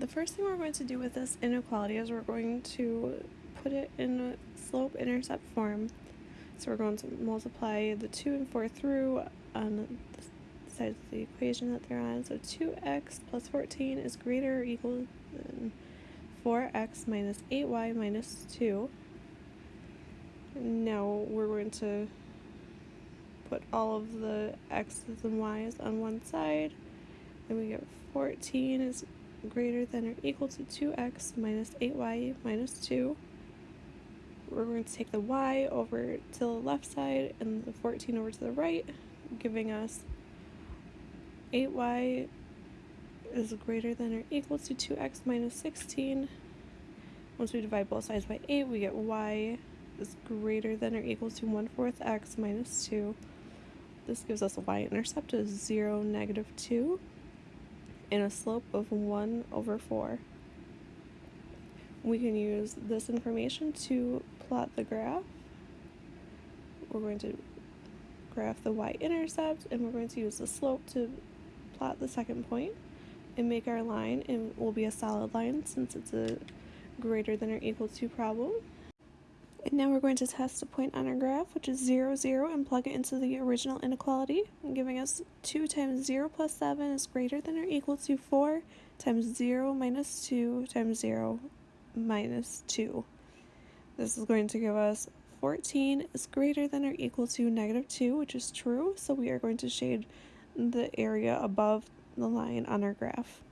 the first thing we're going to do with this inequality is we're going to put it in slope intercept form. So we're going to multiply the 2 and 4 through on the sides of the equation that they're on. So 2x plus 14 is greater or equal than 4x minus 8y minus 2. Now we're going to put all of the x's and y's on one side. And we get 14 is greater than or equal to 2x minus 8y minus 2. We're going to take the y over to the left side and the 14 over to the right, giving us 8y is greater than or equal to 2x minus 16. Once we divide both sides by 8, we get y is greater than or equal to 1 fourth x minus 2. This gives us a y-intercept of 0, negative 2 and a slope of 1 over 4. We can use this information to plot the graph. We're going to graph the y-intercept and we're going to use the slope to plot the second point and make our line and will be a solid line since it's a greater than or equal to problem. And now we're going to test a point on our graph, which is 0, 0, and plug it into the original inequality, giving us 2 times 0 plus 7 is greater than or equal to 4 times 0 minus 2 times 0 minus 2. This is going to give us 14 is greater than or equal to negative 2, which is true, so we are going to shade the area above the line on our graph.